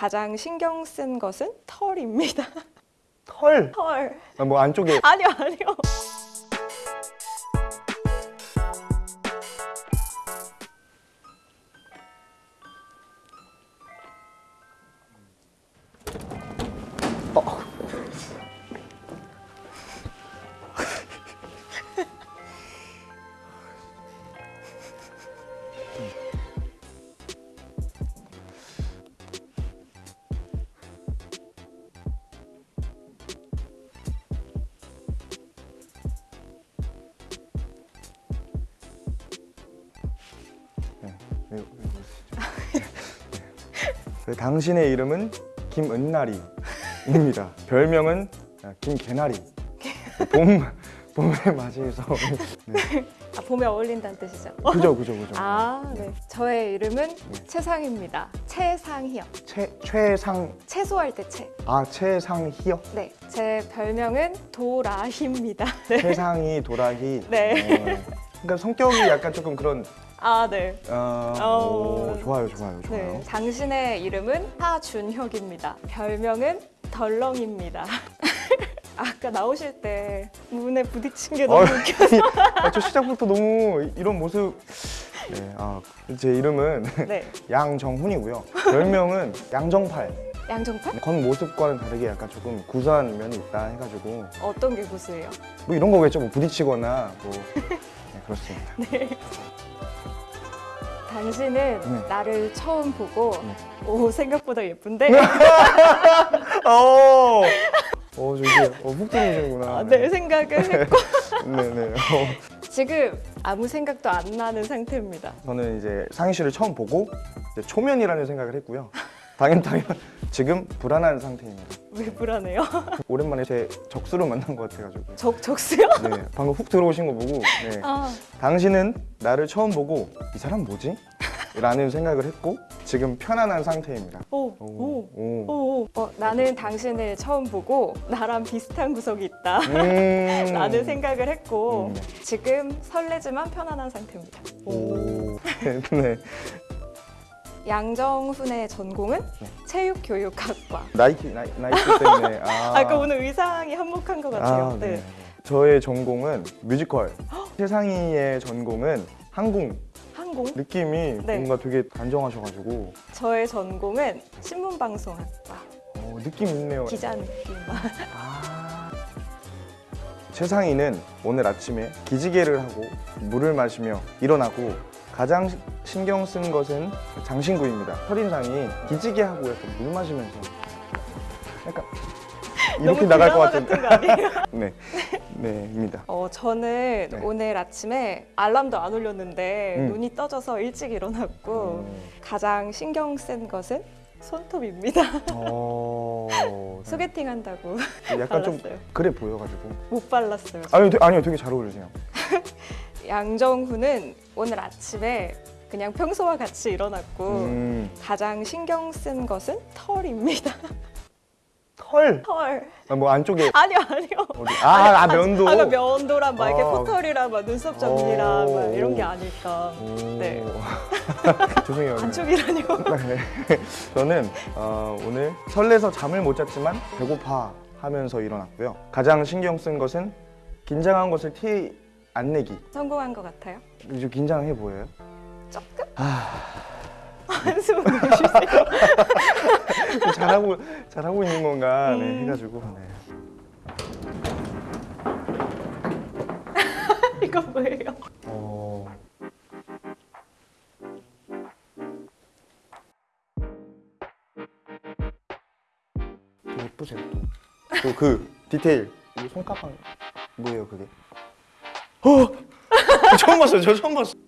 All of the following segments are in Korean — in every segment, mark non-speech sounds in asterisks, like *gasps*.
가장 신경 쓴 것은 털입니다. 털. 털. 아, 뭐 안쪽에 아니요, 아니요. 당신의 이름은 김은나리입니다. *laughs* 별명은 아, 김개나리. 봄 봄을 맞이해서 *laughs* 네. 아, 봄에 어울린다는 뜻이죠. 그죠 그죠 그죠. 아, 네. 저의 이름은 최상입니다. 최상희요. 최 최상 채소할 때 채. 아 최상희요. 네. 제 별명은 도라희입니다. *laughs* 네. 최상희 도라희. 네. 어, 그러니까 성격이 약간 조금 그런 아, 네. 어, 어. 오, 좋아요 좋아요 좋아요. 네. 당신의 이름은 하준혁입니다. 별명은 덜렁입니다. *laughs* 아까 나오실 때 문에 부딪힌 게 너무 어. 웃겨서. 아, 저 시작부터 너무 이런 모습. 네, 아, 제 이름은 네. *laughs* 양정훈이고요. 별명은 양정팔. 양정팔? 겉모습과는 다르게 약간 조금 구수한 면이 있다 해가지고 어떤 게 구수해요? 뭐 이런 거겠죠. 뭐 부딪히거나 뭐 *laughs* 네, 그렇습니다. 당신은 네. 나를 처음 보고 네. 오 생각보다 예쁜데 *laughs* 어, 어, 저 이제 어, 훅 들어오시는구나. 아, 내 생각을 했고 네네. *laughs* 어. 지금 아무 생각도 안 나는 상태입니다. 저는 이제 상희 씨를 처음 보고 이제 초면이라는 생각을 했고요. 당연 당연 *laughs* 지금 불안한 상태입니다. 왜 불안해요? *laughs* 오랜만에 제 적수를 만난 것 같아가지고. 적 적수요? 네, 방금 훅 들어오신 거 보고 네. 아, 당신은 나를 처음 보고 이 사람 뭐지? 라는 생각을 했고 지금 편안한 상태입니다. 오, 오, 오, 오. 오. 어, 나는 당신을 처음 보고 나랑 비슷한 구석이 있다. 음. *laughs* 라는 생각을 했고 음. 지금 설레지만 편안한 상태입니다. 오. 오. 네. 양정훈의 전공은 네. 체육교육학과. 나이키 나이, 나이키 때문에 *laughs* 아. 아까 오늘 의상이 한몫한 것 같아요. 아, 네. 네. 저의 전공은 뮤지컬. *gasps* 세상이의 전공은 항공. 항공. 느낌이 네. 뭔가 되게 단정하셔가지고 저의 전공은 신문방송학과. 어, 느낌 있네요. 기자 느낌. 아. 최상희는 오늘 아침에 기지개를 하고 물을 마시며 일어나고 가장 시- 신경 쓴 것은 장신구입니다. 첫인상이 기지개 하고 약간 물 마시면서 약간 *laughs* 이렇게 나갈 것 같은데. *laughs* 네, 네입니다. 어, 저는 네. 오늘 아침에 알람도 안 울렸는데 음. 눈이 떠져서 일찍 일어났고 음. 가장 신경 쓴 것은 손톱입니다. 어, 네. 소개팅 한다고 약간 좀 발랐어요. 그래 보여가지고. 못 발랐어요. 아니요, 되- 아니요, 되게 잘 어울리세요. *laughs* 양정훈은 오늘 아침에 그냥 평소와 같이 일어났고 음, 가장 신경 쓴 것은 털입니다. 털. 털. 아, 뭐 안쪽에 *laughs* 아니요, 아니요. 어디? 아, 아 면도. 아까 면도랑 막 이렇게 아. 포털이랑 막 눈썹 정리랑 오. 막 이런 게 아닐까. 오. 네. *laughs* 죄송해요. 안쪽이라뇨. 네. 저는 어, 오늘 설레서 잠을 못 잤지만 배고파 하면서 일어났고요. 가장 신경 쓴 것은 긴장한 것을 티 안 내기. 성공한 것 같아요. 좀 긴장해 보여요? 조금? 아. 한숨 내쉬세요. 좀 잘하고 잘하고 있는 건가 네, 음. 해가지고. 네. *laughs* 이거 뭐예요? 어... 예쁘세요 또. 또그 디테일. 이 손가락 뭐예요 그게? 어! 처음 봤어요. 저 처음 봤어요.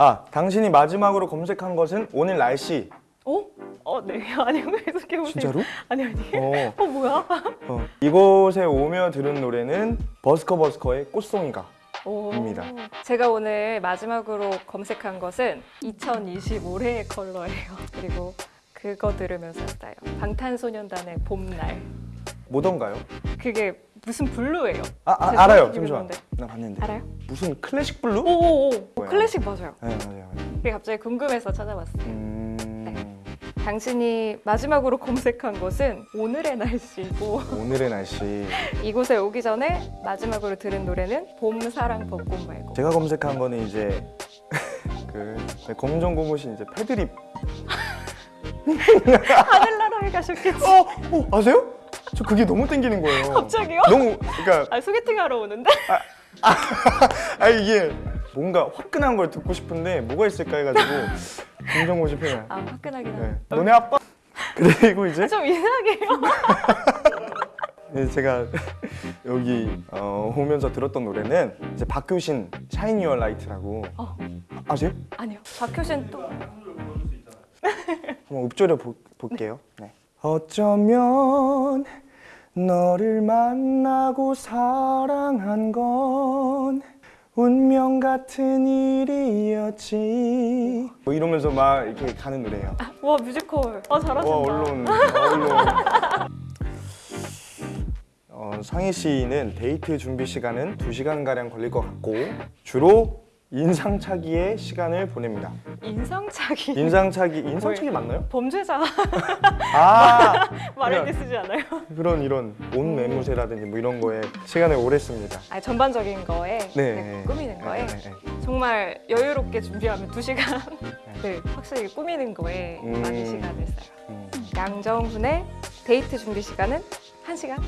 아, 당신이 마지막으로 검색한 것은 오늘 날씨. 어? 어, 네. *laughs* 아니, 계속해 보세요. 진짜로? 아니, 아니. 어, *laughs* 어, 뭐야? 어. 이곳에 오며 들은 노래는 버스커 버스커의 꽃송이가. 오. 입니다. 제가 오늘 마지막으로 검색한 것은 2025의 컬러예요. 그리고 그거 들으면서 했어요. 방탄소년단의 봄날. 뭐던가요? 그게 무슨 blue예요. 아, 아 알아요. 잠시만. 나 봤는데. 알아요? 무슨 classic blue? 오오오. 뭐야? 클래식 맞아요. 네, 맞아요. 맞아요. 그게 갑자기 궁금해서 찾아봤어요. 음, 당신이 마지막으로 검색한 것은 오늘의 날씨고 오늘의 날씨. 이곳에 오기 전에 마지막으로 들은 노래는 봄 사랑 벚꽃 말고 제가 검색한 거는 이제 *laughs* 그 검정 고무신 이제 패드립. *laughs* 하늘나라에 가셨겠지. 어, 어 아세요? 저 그게 너무 땡기는 거예요. 갑자기요? 너무 그러니까 아 소개팅 하러 오는데? *laughs* 아 이게 뭔가 화끈한 걸 듣고 싶은데 뭐가 있을까 해가지고 고무신 패드. 아 화끈하긴 네. 하네. 너네 아빠. 그리고 이제 좀 이상해요. *laughs* 네, 제가 여기 어, 오면서 들었던 노래는 이제 박효신 Shine Your Light라고 어. 아세요? 아니요. 박효신 또 한번 읊조려 보, 볼게요. 네. 어쩌면 너를 만나고 사랑한 건 운명 같은 일이었지. 뭐 이러면서 막 이렇게 가는 노래예요. 와 뮤지컬. 아 잘하신다. 와 언론, 와, 언론. 어, 상희 씨는 데이트 준비 시간은 2시간 가량 걸릴 것 같고 주로 인상차기에 시간을 보냅니다. 인상착의. 인상차기, 인상차기 맞나요? 범죄자 아 말할 그냥- 때 쓰지 않아요? 그런 이런 옷 매무새라든지 뭐 이런 거에 시간을 오래 씁니다. 아 전반적인 거에 네, 꾸미는 거에 네, 네, 네. 정말 여유롭게 준비하면 두 시간. 네, 확실히 꾸미는 거에 음. 많이 시간을 써요. 음. 양정훈의 데이트 준비 시간은 한 시간.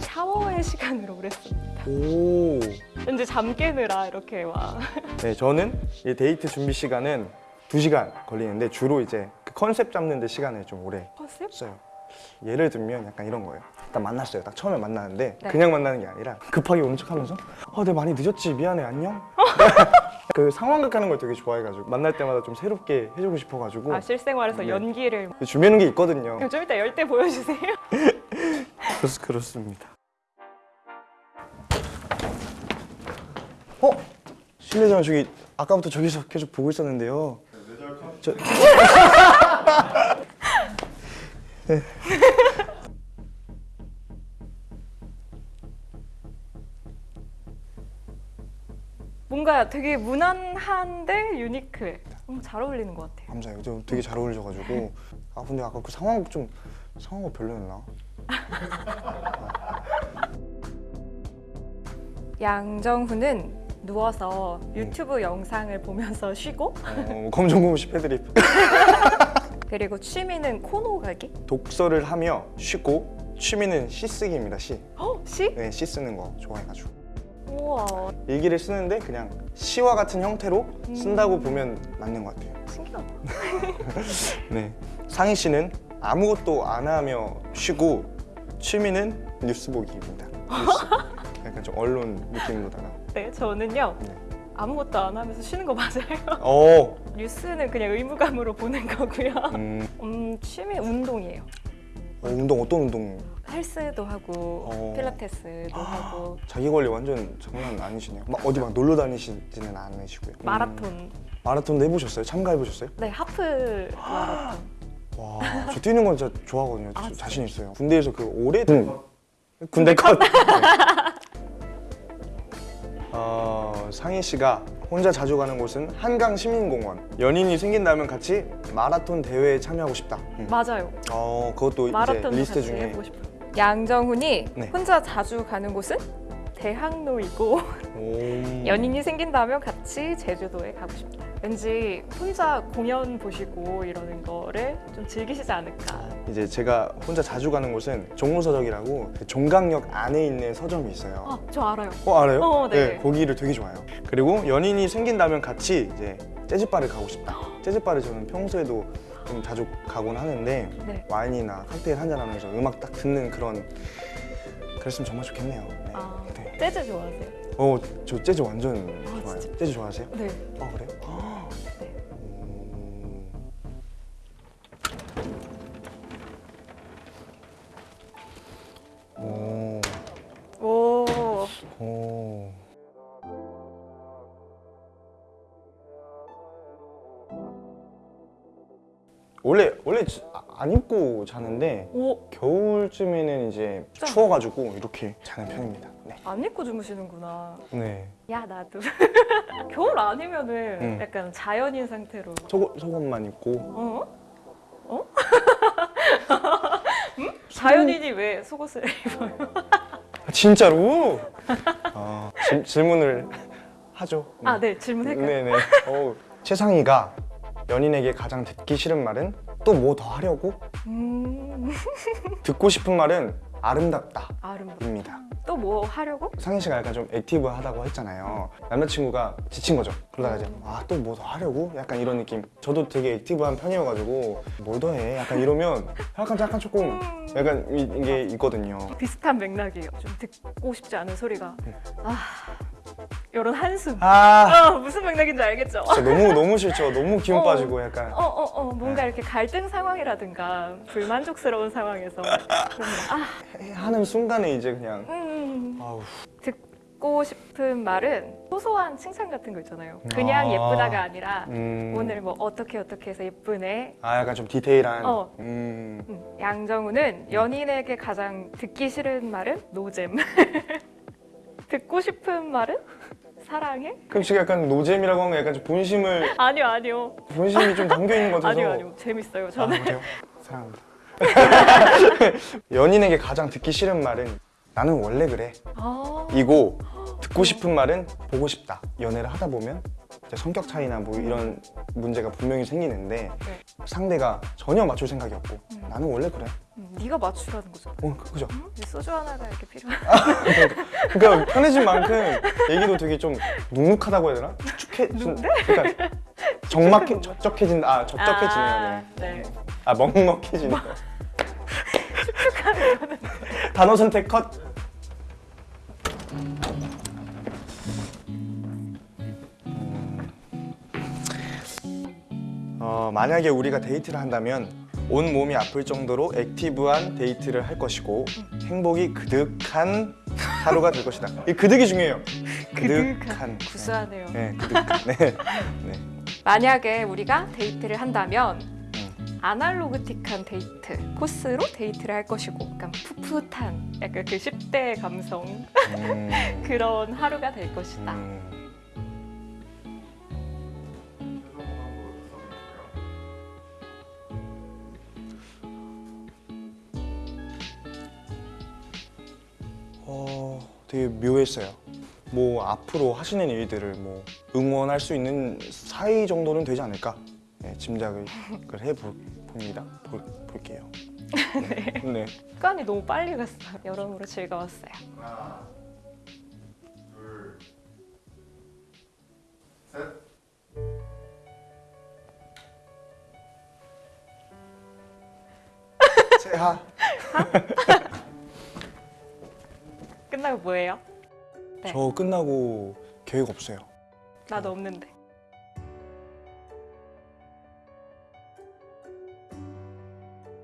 샤워의 시간으로 오래 씁니다. 오. 왠지 잠 깨느라 이렇게 막 *laughs* 네, 저는 이 데이트 준비 시간은 2시간 걸리는데 주로 이제 그 컨셉 잡는 데 시간을 좀 오래 컨셉? 써요. 예를 들면 약간 이런 거예요. 딱 만났어요. 딱 처음에 만나는데 네. 그냥 만나는 게 아니라 급하게 오는 척하면서 어, 내가 많이 늦었지. 미안해. 안녕. *laughs* 그 상황극 하는 걸 되게 좋아해가지고 만날 때마다 좀 새롭게 해주고 싶어가지고 아 실생활에서 네. 연기를 준비하는 게 있거든요. 그럼 좀 이따 열때 보여주세요. *laughs* 그렇, 그렇습니다. 어? 실례지만 저기 아까부터 저기서 계속 보고 있었는데요. 저... 네. 뭔가 되게 무난한데 유니크해. 음, 잘 어울리는 것 같아요. 감사해요. 저 되게 잘 어울려가지고 아 근데 아까 그 상황극 좀 상황극 별로였나? 양정훈은 누워서 유튜브 영상을 보면서 *laughs* 쉬고 어, 검정 고무신 패드립 그리고 취미는 코노 가기? 독서를 하며 쉬고 취미는 시 쓰기입니다. 시. 어? 시? 네, 시 쓰는 거 좋아해가지고. 우와 일기를 쓰는데 그냥 시와 같은 형태로 쓴다고 보면 맞는 것 같아요. 신기하다. *laughs* 네. 상희 씨는 아무것도 안 하며 쉬고 취미는 뉴스 보기입니다. *laughs* 뉴스. 약간 좀 언론 느낌으로다가. 네, 저는요 네. 아무것도 안 하면서 쉬는 거 맞아요. 오. *laughs* 뉴스는 그냥 의무감으로 보는 거고요. 음, 음, 취미 운동이에요. 어, 운동 어떤 운동? 헬스도 하고 어. 필라테스도 하고 자기 관리 완전 장난 아니시네요. 막 어디 막 놀러 다니시지는 않으시고요. 음, 마라톤. 마라톤 해보셨어요? 참가해 보셨어요? 네, 하프 마라톤. 와, 저 뛰는 건 진짜 좋아하거든요. 아? 자신 있어요. 군대에서 그 오래 군대 컷. *laughs* 네. 어, 상희 씨가 혼자 자주 가는 곳은 한강 시민공원. 연인이 생긴다면 같이 마라톤 대회에 참여하고 싶다. 음. 맞아요. 어, 그것도 이제 리스트 중에. 양정훈이 네. 혼자 자주 가는 곳은 대학로이고 오. *laughs* 연인이 생긴다면 같이 제주도에 가고 싶다. 왠지 혼자 공연 보시고 이러는 거를 좀 즐기시지 않을까. 이제 제가 혼자 자주 가는 곳은 종로서적이라고 종강역 안에 있는 서점이 있어요. 아, 저 알아요. 어 알아요? 어, 네. 거기를 되게 좋아해요. 그리고 연인이 생긴다면 같이 이제 재즈바를 가고 싶다. *gasps* 재즈바를 저는 평소에도 좀 자주 가곤 하는데 네. 와인이나 칵테일 한잔 하면서 음악 딱 듣는 그런 그랬으면 정말 좋겠네요. 네. 아, 네. 재즈 좋아하세요? 어, 저 재즈 완전 아, 좋아해요. 진짜? 재즈 좋아하세요? 네. 아 그래요? 오. 원래 원래 지- 아- 안 입고 자는데 오, 겨울쯤에는 이제 좀. 추워가지고 이렇게 자는 편입니다. 네. 안 입고 주무시는구나. 네. 야, 나도. *laughs* 겨울 아니면은 음. 약간 자연인 상태로. 속옷 속옷만 입고 어? 어? 음? *laughs* 자연인이 왜 속옷을 *laughs* 입어요? 아, 진짜로? *laughs* 아, 질, 질문을 하죠. 아, 네, 질문할까요? 네네. 어, 최상희가 연인에게 가장 듣기 싫은 말은 또 뭐 더 하려고? 음, 듣고 싶은 말은 아름답다 입니다. 아름답. 또뭐 하려고? 상희 씨가 약간 좀 active하다고 했잖아요. 남자친구가 지친 거죠. 그러다가 이제 아 또 뭐 더 하려고? 약간 이런 느낌. 저도 되게 active한 편이어가지고 뭘 더 해? 약간 이러면 약간 약간 조금 약간 이, 이게 있거든요. 비슷한 맥락이에요. 좀 듣고 싶지 않은 소리가. 아, 이런 한숨. 아 어, 무슨 맥락인지 알겠죠? 너무 *laughs* 너무 싫죠. 너무 기운 어. 빠지고 약간 어, 어, 어, 뭔가 이렇게 갈등 상황이라든가 불만족스러운 상황에서 아, 하는 순간에 이제 그냥 음, 아우 듣고 싶은 말은 소소한 칭찬 같은 거 있잖아요. 그냥 아. 예쁘다가 아니라 음. 오늘 뭐 어떻게 어떻게 해서 예쁘네. 아 약간 좀 디테일한 어. 음. 음, 양정우는 연인에게 가장 듣기 싫은 말은 노잼. *laughs* 듣고 싶은 말은 사랑해? 그럼 지금 약간 노잼이라고 하면 약간 좀 본심을 *laughs* 아니요, 아니요. 본심이 좀 담겨 있는 것 같아서 아니요, 아니요. 재밌어요. 저는. 아? 사랑합니다. *laughs* 연인에게 가장 듣기 싫은 말은 나는 원래 그래. 아, 이고 듣고 싶은 말은 보고 싶다. 연애를 하다 보면 성격 차이나 뭐 이런 문제가 분명히 생기는데 네. 상대가 전혀 맞출 생각이 없고 음. 나는 원래 그래. 음, 네가 맞추라는 거죠. 어, 그- 그죠? 음? 이 소주 하나가 이렇게 필요한. 그러니까 편해진 만큼 얘기도 되게 좀 눅눅하다고 해야 되나? 축해, 좀, 그러니까 정막해, 적적해진다. 아, 적적해지네요. 네. 네. 아, 먹먹해지네요. *laughs* 단어 선택 컷. 어, 만약에 우리가 데이트를 한다면 온 몸이 아플 정도로 active한 데이트를 할 것이고 행복이 그득한 하루가 될 것이다. 이 그득이 중요해요. 그득한. 구수하네요. 네, 그득한. 네. 네. 만약에 우리가 데이트를 한다면 음. 아날로그틱한 데이트 코스로 데이트를 할 것이고 약간 풋풋한 약간 그 10대 감성 음, *laughs* 그런 하루가 될 것이다. 음. 되게 묘했어요. 뭐 앞으로 하시는 일들을 뭐 응원할 수 있는 사이 정도는 되지 않을까 네, 짐작을 해봅니다. 볼, 볼게요. *laughs* 네. 네. 시간이 너무 빨리 갔어요. 여러모로 즐거웠어요. 하나, 둘, 셋. *laughs* 세하. 끝나고 뭐예요? 네. 저 끝나고 계획 없어요. 나도 없는데.